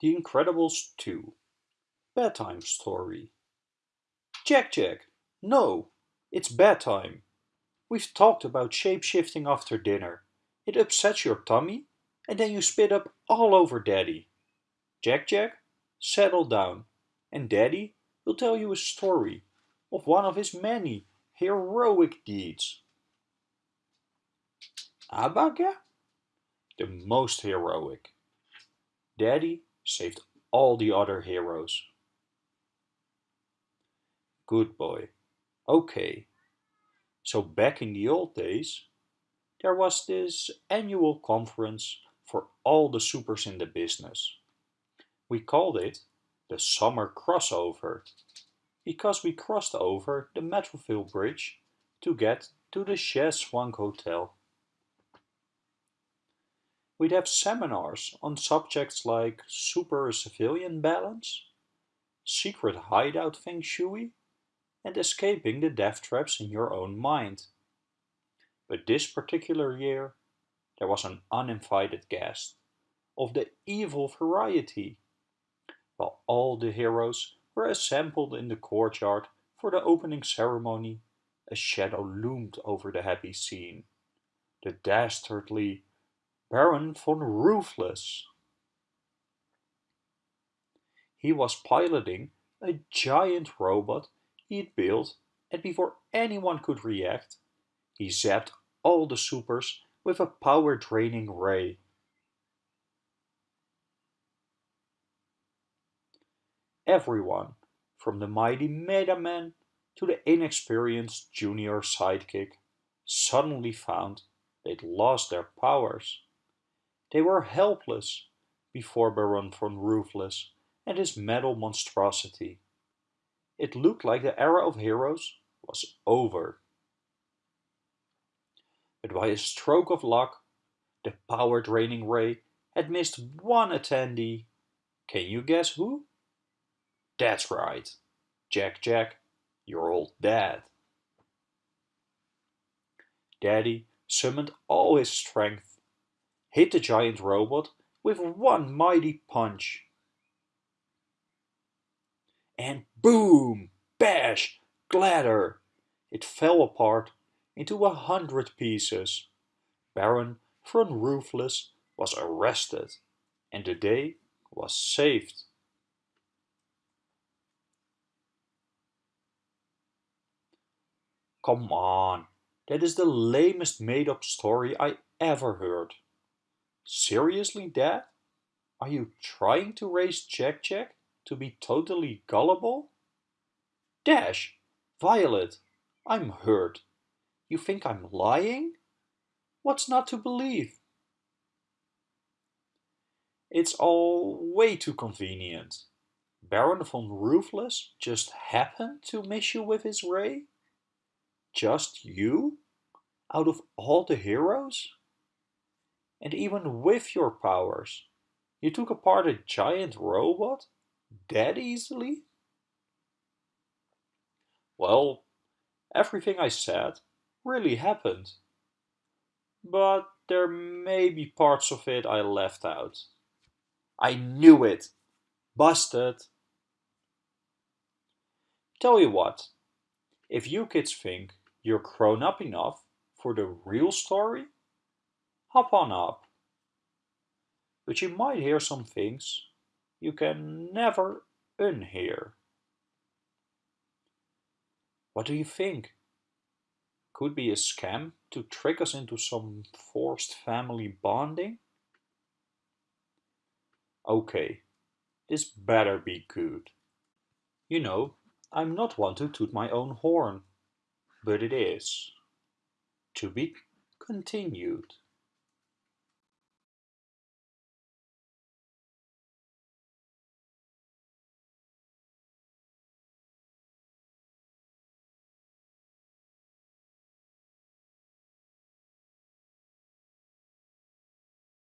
The Incredibles 2 Bedtime Story Jack Jack, no! It's bedtime! We've talked about shape-shifting after dinner. It upsets your tummy, and then you spit up all over Daddy. Jack Jack, settle down, and Daddy will tell you a story of one of his many heroic deeds. Abaga? The most heroic. Daddy saved all the other heroes. Good boy. Okay. So back in the old days, there was this annual conference for all the supers in the business. We called it the Summer Crossover because we crossed over the Metroville Bridge to get to the Chez Hotel. We'd have seminars on subjects like super-civilian balance, secret hideout feng shui, and escaping the death traps in your own mind. But this particular year, there was an uninvited guest, of the evil variety. While all the heroes were assembled in the courtyard for the opening ceremony, a shadow loomed over the happy scene. The dastardly Baron von Ruthless. He was piloting a giant robot he'd built and before anyone could react, he zapped all the supers with a power-draining ray. Everyone, from the mighty Mega Man to the inexperienced junior sidekick, suddenly found they'd lost their powers. They were helpless before Baron von Ruthless and his metal monstrosity. It looked like the era of heroes was over. But by a stroke of luck, the power-draining ray had missed one attendee. Can you guess who? That's right, Jack Jack, your old dad. Daddy summoned all his strength hit the giant robot with one mighty punch. And boom, bash, clatter, it fell apart into a hundred pieces. Baron von Ruthless was arrested and the day was saved. Come on, that is the lamest made-up story I ever heard. Seriously, Dad? Are you trying to raise Jack Jack to be totally gullible? Dash! Violet! I'm hurt. You think I'm lying? What's not to believe? It's all way too convenient. Baron von Ruthless just happened to miss you with his ray? Just you? Out of all the heroes? And even with your powers, you took apart a giant robot that easily? Well, everything I said really happened. But there may be parts of it I left out. I knew it! Busted! Tell you what, if you kids think you're grown up enough for the real story, hop on up. But you might hear some things you can never unhear. What do you think? Could be a scam to trick us into some forced family bonding? Okay, this better be good. You know, I'm not one to toot my own horn, but it is. To be continued.